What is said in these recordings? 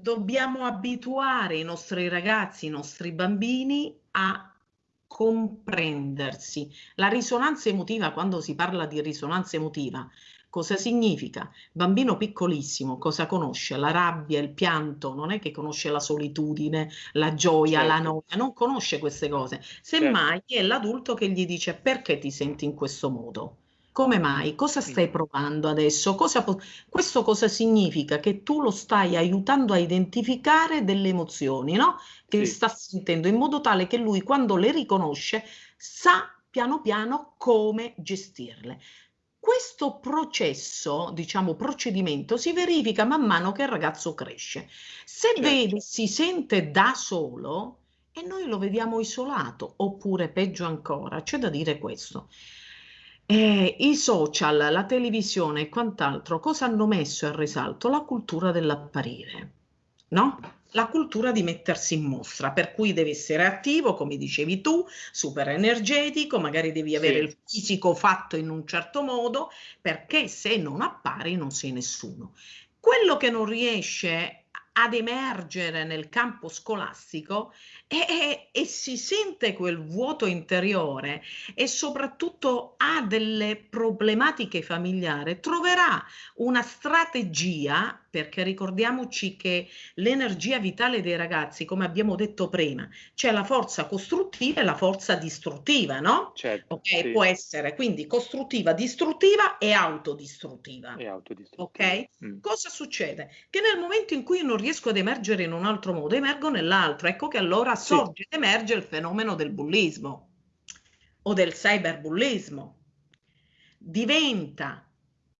dobbiamo abituare i nostri ragazzi, i nostri bambini a comprendersi. La risonanza emotiva, quando si parla di risonanza emotiva, cosa significa? Bambino piccolissimo, cosa conosce? La rabbia, il pianto, non è che conosce la solitudine, la gioia, certo. la noia, non conosce queste cose. Semmai certo. è l'adulto che gli dice perché ti senti in questo modo? Come mai? Cosa stai provando adesso? Cosa questo cosa significa? Che tu lo stai aiutando a identificare delle emozioni, no? Che sì. sta sentendo, in modo tale che lui, quando le riconosce, sa piano piano come gestirle. Questo processo, diciamo procedimento, si verifica man mano che il ragazzo cresce. Se certo. vede, si sente da solo, e noi lo vediamo isolato, oppure peggio ancora, c'è da dire questo eh, I social, la televisione e quant'altro cosa hanno messo in risalto? La cultura dell'apparire, no? La cultura di mettersi in mostra, per cui devi essere attivo, come dicevi tu, super energetico, magari devi avere sì. il fisico fatto in un certo modo, perché se non appari non sei nessuno. Quello che non riesce ad emergere nel campo scolastico e, e, e, si sente quel vuoto interiore e soprattutto ha delle problematiche familiari, troverà una strategia, perché ricordiamoci che l'energia vitale dei ragazzi, come abbiamo detto prima, c'è la forza costruttiva e la forza distruttiva, no? Certo, ok, sì. può essere quindi costruttiva, distruttiva e autodistruttiva. E autodistruttiva. Ok? Mm. Cosa succede? Che nel momento in cui non riesco ad emergere in un altro modo, emergo nell'altro. Ecco che allora sorge ed emerge il fenomeno del bullismo o del cyberbullismo. Diventa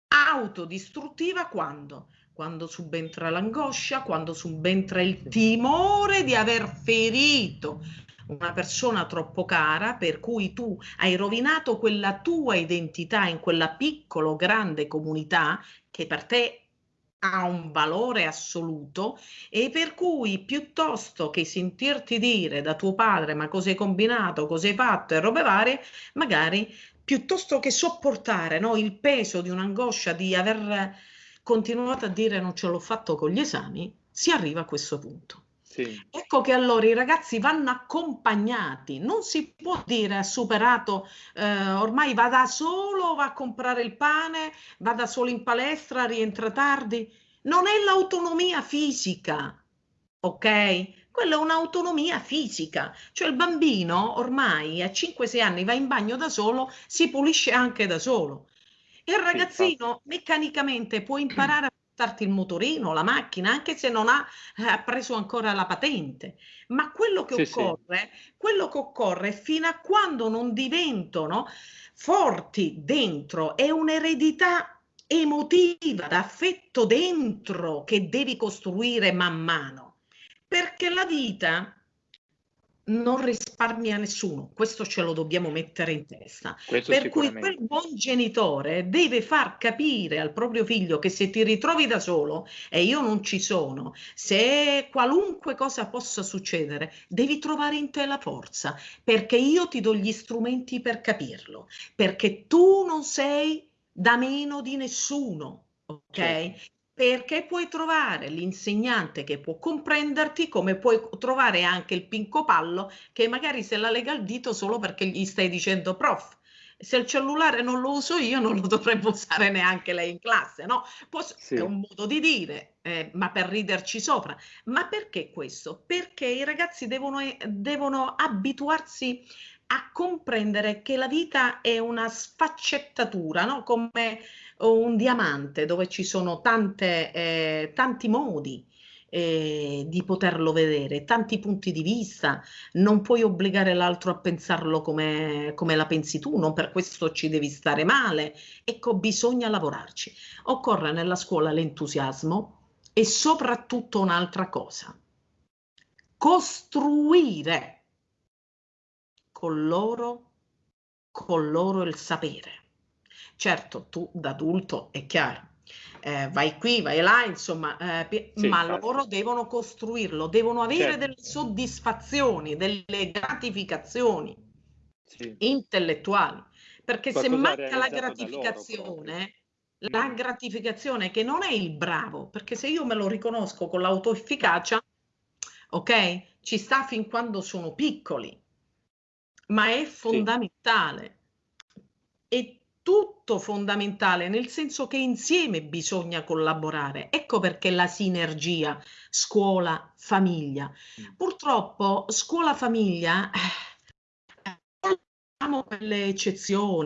autodistruttiva quando? Quando subentra l'angoscia, quando subentra il timore di aver ferito una persona troppo cara, per cui tu hai rovinato quella tua identità in quella piccola o grande comunità che per te ha un valore assoluto e per cui piuttosto che sentirti dire da tuo padre ma cosa hai combinato, cosa hai fatto? e robe varie, magari piuttosto che sopportare no, il peso di un'angoscia di aver continuato a dire non ce l'ho fatto con gli esami, si arriva a questo punto. Sì. Ecco che allora i ragazzi vanno accompagnati, non si può dire ha superato, eh, ormai va da solo, va a comprare il pane, va da solo in palestra, rientra tardi. Non è l'autonomia fisica, ok? Quella è un'autonomia fisica, cioè il bambino ormai a 5-6 anni va in bagno da solo, si pulisce anche da solo. Il ragazzino meccanicamente può imparare a portarti il motorino, la macchina, anche se non ha eh, preso ancora la patente. Ma quello che sì, occorre, sì. quello che occorre fino a quando non diventano forti dentro, è un'eredità emotiva, d'affetto dentro che devi costruire man mano. Perché la vita non risparmia nessuno, questo ce lo dobbiamo mettere in testa. Questo per cui quel buon genitore deve far capire al proprio figlio che se ti ritrovi da solo e io non ci sono, se qualunque cosa possa succedere, devi trovare in te la forza, perché io ti do gli strumenti per capirlo, perché tu non sei da meno di nessuno, ok? Certo perché puoi trovare l'insegnante che può comprenderti come puoi trovare anche il pincopallo che magari se la lega al dito solo perché gli stai dicendo prof se il cellulare non lo uso io non lo dovrebbe usare neanche lei in classe no? Posso, sì. è un modo di dire eh, ma per riderci sopra ma perché questo? perché i ragazzi devono, devono abituarsi a comprendere che la vita è una sfaccettatura, no? come un diamante dove ci sono tante, eh, tanti modi eh, di poterlo vedere, tanti punti di vista, non puoi obbligare l'altro a pensarlo come, come la pensi tu, non per questo ci devi stare male. Ecco, bisogna lavorarci. Occorre nella scuola l'entusiasmo e soprattutto un'altra cosa, costruire con loro, con loro il sapere. Certo, tu da adulto è chiaro, eh, vai qui, vai là, insomma, eh, sì, ma certo. loro devono costruirlo, devono avere certo. delle soddisfazioni, delle gratificazioni sì. intellettuali, perché Qualcosa se manca la gratificazione, la gratificazione che non è il bravo, perché se io me lo riconosco con l'autoefficacia, ok? Ci sta fin quando sono piccoli, ma è fondamentale. Sì. È tutto fondamentale, nel senso che insieme bisogna collaborare. Ecco perché la sinergia scuola-famiglia. Mm. Purtroppo scuola-famiglia... Eh, quelle eccezioni,